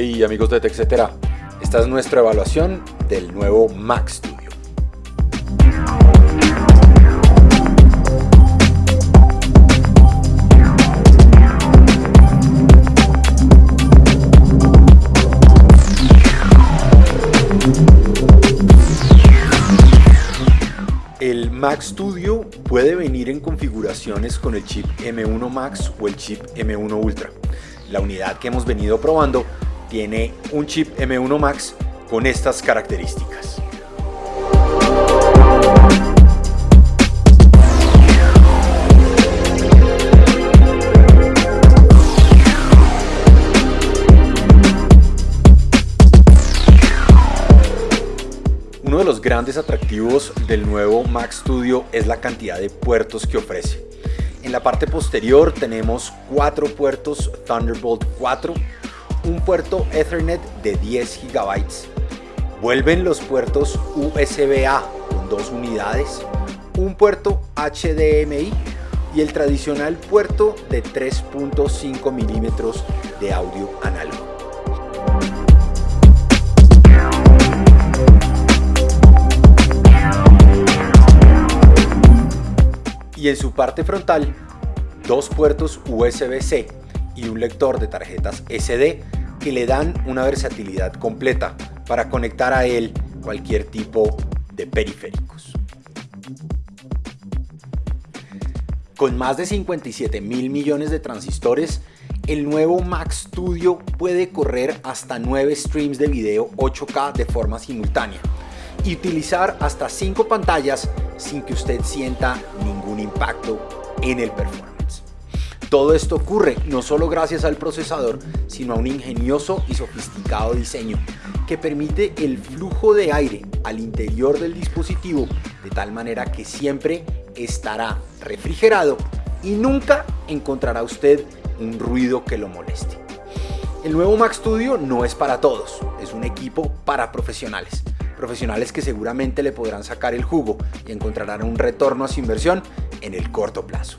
Hey amigos de TechCetera, esta es nuestra evaluación del nuevo Mac Studio. El Mac Studio puede venir en configuraciones con el chip M1 Max o el chip M1 Ultra. La unidad que hemos venido probando tiene un chip M1 Max con estas características. Uno de los grandes atractivos del nuevo Mac Studio es la cantidad de puertos que ofrece. En la parte posterior tenemos cuatro puertos Thunderbolt 4, un puerto Ethernet de 10 GB, vuelven los puertos USB-A con dos unidades, un puerto HDMI y el tradicional puerto de 3.5 milímetros de audio análogo. y en su parte frontal dos puertos USB-C y un lector de tarjetas SD que le dan una versatilidad completa para conectar a él cualquier tipo de periféricos. Con más de 57 mil millones de transistores, el nuevo Mac Studio puede correr hasta 9 streams de video 8K de forma simultánea y utilizar hasta 5 pantallas sin que usted sienta ningún impacto en el performance. Todo esto ocurre no solo gracias al procesador, sino a un ingenioso y sofisticado diseño que permite el flujo de aire al interior del dispositivo de tal manera que siempre estará refrigerado y nunca encontrará usted un ruido que lo moleste. El nuevo Mac Studio no es para todos, es un equipo para profesionales profesionales que seguramente le podrán sacar el jugo y encontrarán un retorno a su inversión en el corto plazo.